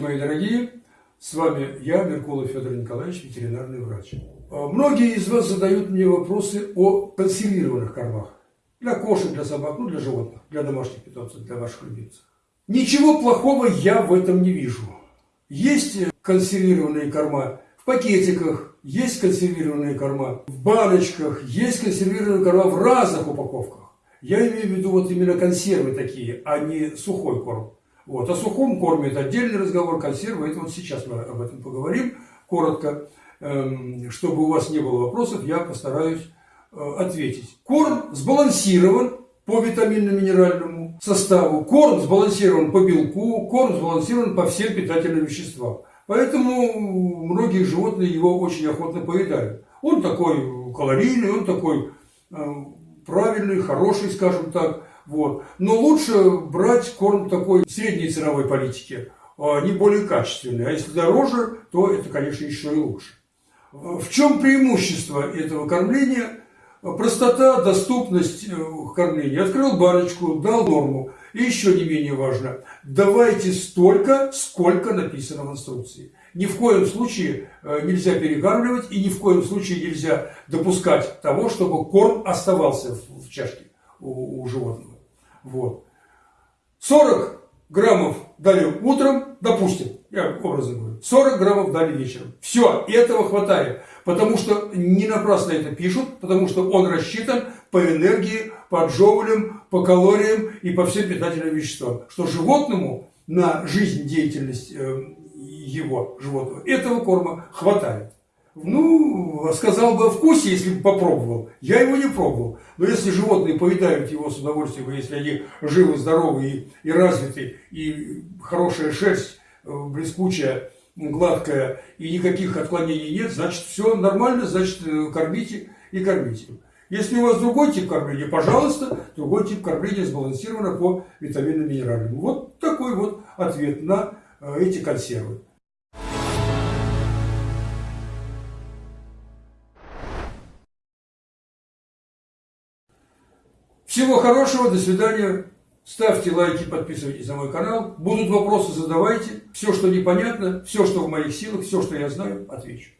мои дорогие, с вами я, Меркулов Федор Николаевич, ветеринарный врач. А, многие из вас задают мне вопросы о консервированных кормах. Для кошек, для собак, ну для животных, для домашних питомцев, для ваших любимцев. Ничего плохого я в этом не вижу. Есть консервированные корма в пакетиках, есть консервированные корма в баночках, есть консервированные корма в разных упаковках. Я имею в виду вот именно консервы такие, а не сухой корм. Вот. О сухом корме это отдельный разговор, консервы, это вот сейчас мы об этом поговорим коротко. Эм, чтобы у вас не было вопросов, я постараюсь э, ответить. Корм сбалансирован по витаминно-минеральному составу, корм сбалансирован по белку, корм сбалансирован по всем питательным веществам. Поэтому многие животные его очень охотно поедают. Он такой калорийный, он такой э, правильный, хороший, скажем так. Вот. Но лучше брать корм такой средней ценовой политики, а не более качественный. А если дороже, то это, конечно, еще и лучше. В чем преимущество этого кормления? Простота, доступность э, кормления. Открыл баночку, дал норму. И еще не менее важно, давайте столько, сколько написано в инструкции. Ни в коем случае э, нельзя перекармливать и ни в коем случае нельзя допускать того, чтобы корм оставался в чашке у, у животного. Вот. 40 граммов дали утром, допустим, я образно говорю, 40 граммов дали вечером. Все, этого хватает. Потому что не напрасно это пишут, потому что он рассчитан по энергии, по джоулям, по калориям и по всем питательным веществам. Что животному на жизнь, деятельность э, его, животного, этого корма хватает. Ну, сказал бы о вкусе, если бы попробовал. Я его не пробовал. Но если животные поедают его с удовольствием, если они живы, здоровы и, и развиты, и хорошая шерсть, э, блескучая, гладкая, и никаких отклонений нет, значит, все нормально, значит, э, кормите и кормите. Если у вас другой тип кормления, пожалуйста, другой тип кормления сбалансировано по витаминно-минеральному. Вот такой вот ответ на э, эти консервы. Всего хорошего, до свидания. Ставьте лайки, подписывайтесь на мой канал. Будут вопросы, задавайте. Все, что непонятно, все, что в моих силах, все, что я знаю, отвечу.